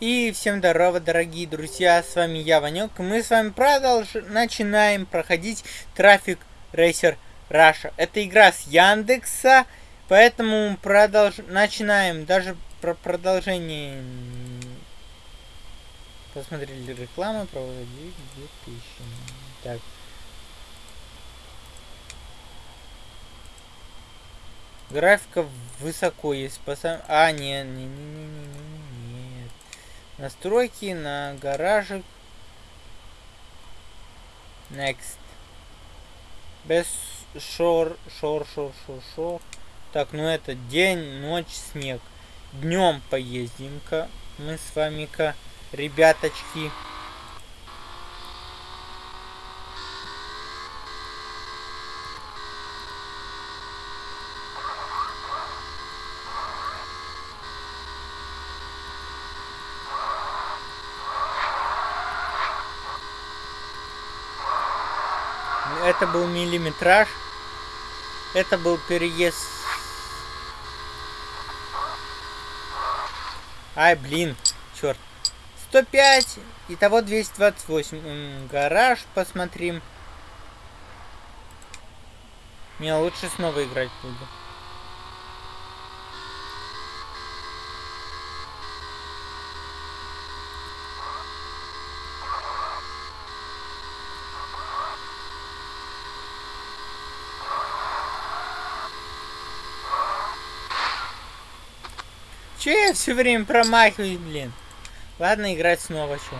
И всем здорово, дорогие друзья, с вами я, Ванек, мы с вами продолж... начинаем проходить Трафик Рейсер Раша. Это игра с Яндекса, поэтому продолж... начинаем, даже про продолжение... Посмотрели рекламу, проводить 2000. Так. Графика высоко есть, спасаем... А, не, не, не, не, не, не. Настройки на гаражик. Next. Без шор, шор, шор, шор, шор. Так, ну это день, ночь, снег. Днем поездим-ка мы с вами-ка, ребяточки. Это был миллиметраж. Это был переезд. Ай, блин, черт. 105, итого 228. Гараж посмотрим. Не, лучше снова играть буду. Че я все время промахиваюсь, блин? Ладно, играть снова, что?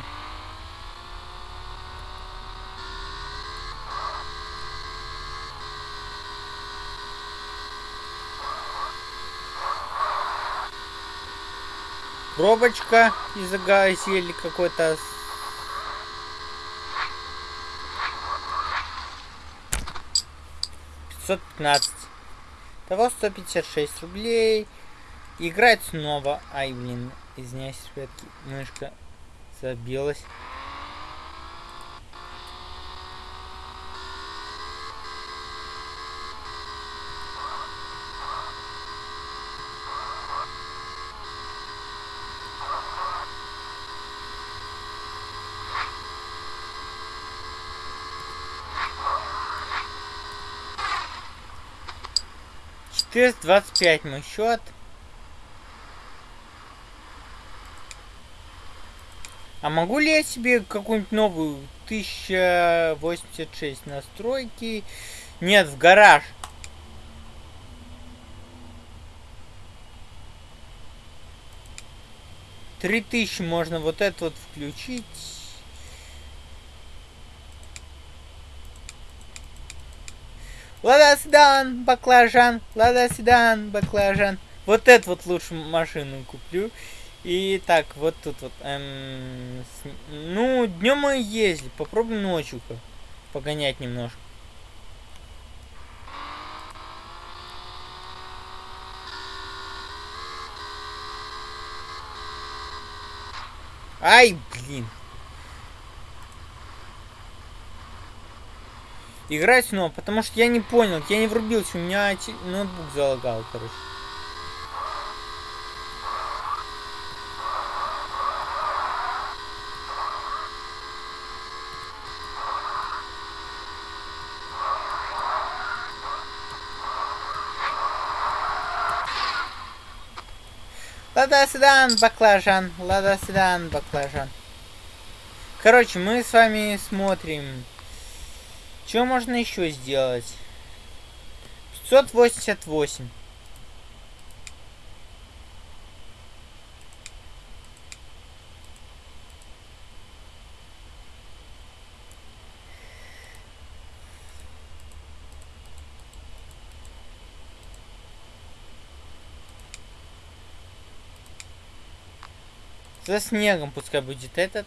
Пробочка из-за газели какой-то. Пятьсот пятнадцать. Того сто пятьдесят шесть рублей. Играть снова. Ай, блин, извиняюсь, ребятки, мышка забилась. Четыреста двадцать пять мой счет. А могу ли я себе какую-нибудь новую 1086 настройки? Нет, в гараж. Три тысячи можно вот это вот включить. Лада седан, баклажан, лада седан, баклажан. Вот это вот лучше машину куплю. И так, вот тут вот. Эм, с, ну, днем мы ездили. Попробуем ночью-ка погонять немножко. Ай, блин. Играть снова, потому что я не понял, я не врубился, у меня ноутбук залагал, короче. Лада седан, баклажан. Лада седан, баклажан. Короче, мы с вами смотрим. Что можно еще сделать? 588. За снегом пускай будет этот.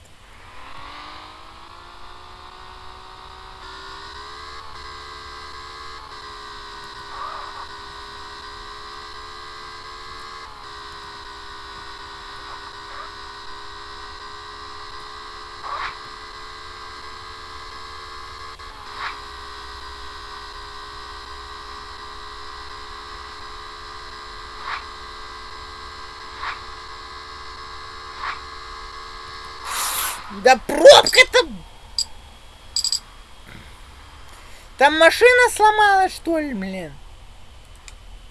Да пробка-то... Там машина сломалась, что ли, блин?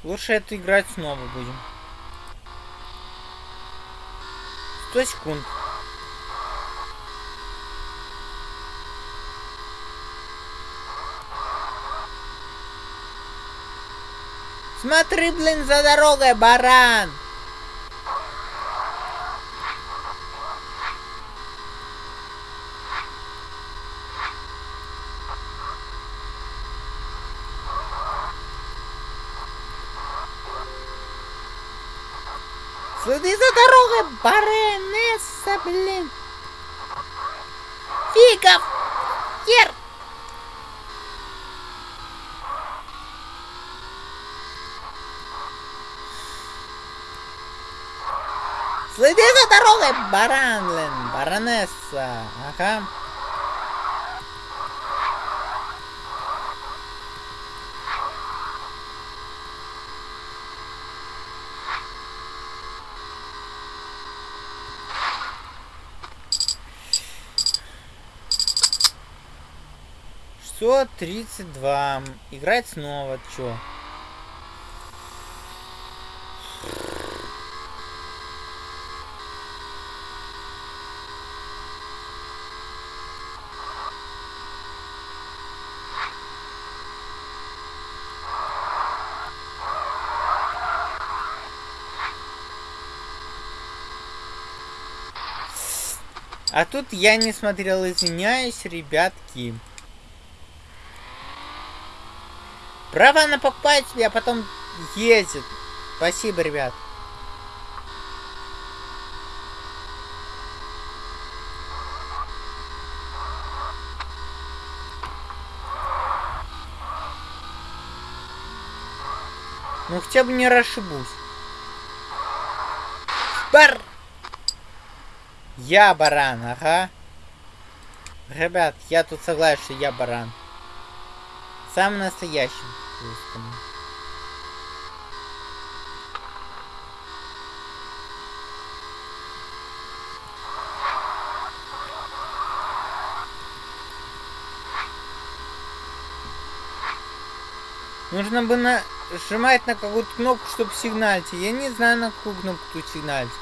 Лучше это играть снова будем. 100 секунд. Смотри, блин, за дорогой, баран! Следи за дорогой, баронесса, блин! Фигов! Ер! Следи за дорогой, баран, блин, баронесса. Ага. Что? 32. Играть снова, чё? А тут я не смотрел, извиняюсь, ребятки. Право на покупателя, а потом ездит. Спасибо, ребят. Ну хотя бы не расшибусь. Бар! Я баран, ага. Ребят, я тут согласен, что я баран. Самым настоящим. Нужно бы нажимать на какую-то кнопку, чтобы сигналить. Я не знаю, на какую кнопку тут сигналить.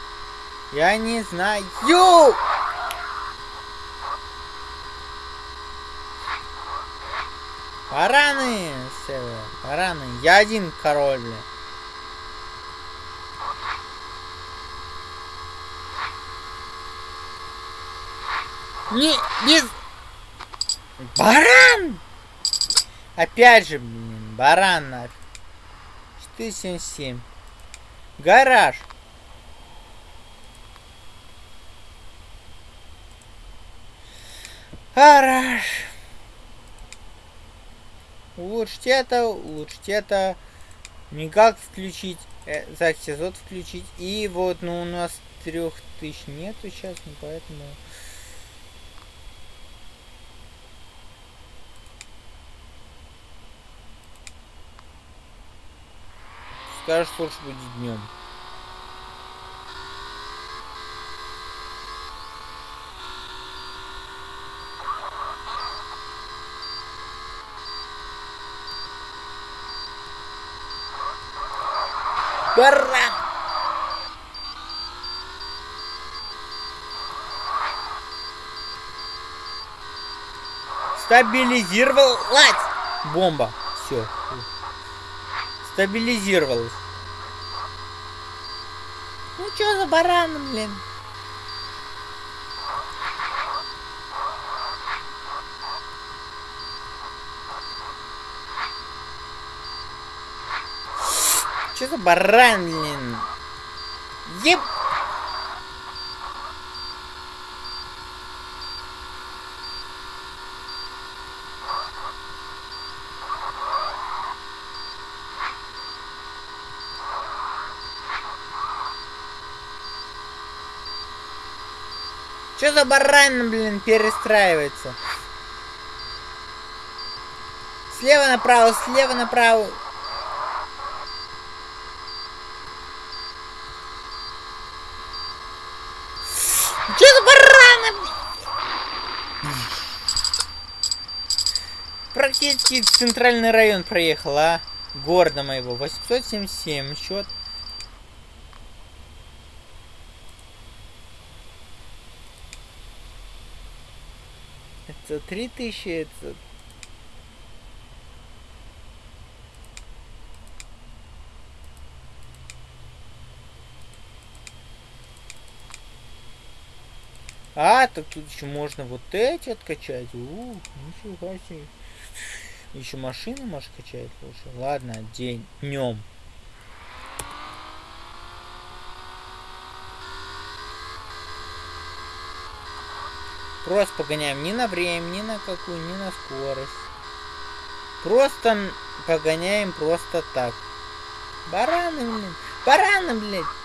Я не знаю. Бараны, Север, бараны. Я один король. Не, без... Баран! Опять же, блин, баран нафиг. 477. Гараж. Гараж. Улучшить это, улучшить это. Никак включить. Э, Заксизот включить. И вот, ну у нас трех тысяч нету сейчас, ну поэтому... Скажешь, лучше будет днем. Баран! Стабилизировалась! Бомба. Все. Стабилизировалась. Ну что за баран, блин? Что за баран, блин? Еб... Что за баран, блин, перестраивается? Слева направо, слева направо. Че за бараны? Практически центральный район проехал, а? Города моего. 877 счет. Это 3000, это А, так тут еще можно вот эти откачать. Ух, нифига себе. Еще машину можешь качать лучше. Ладно, день, днем. Просто погоняем ни на время, ни на какую, ни на скорость. Просто погоняем просто так. Бараны, блин. Бараны, блядь.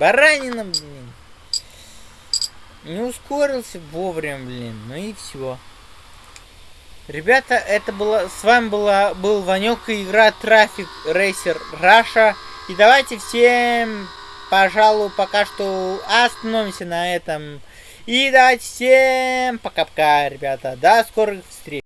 Баранина, блин. Не ускорился вовремя, блин. Ну и все. Ребята, это было. С вами была был Ванек и игра Трафик Рейсер Раша. И давайте всем, пожалуй, пока что остановимся на этом. И давайте всем пока-пока, ребята. До скорых встреч.